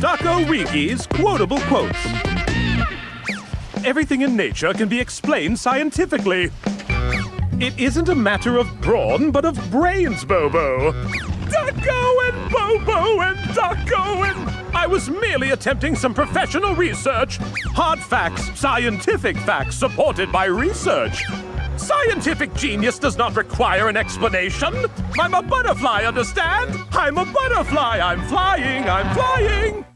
Ducko Wiki's quotable quotes. Everything in nature can be explained scientifically. It isn't a matter of brawn, but of brains, Bobo. Ducko and Bobo and Ducko and... I was merely attempting some professional research. Hard facts, scientific facts supported by research. Scientific genius does not require an explanation. I'm a butterfly, understand? I'm a butterfly. I'm flying, I'm flying.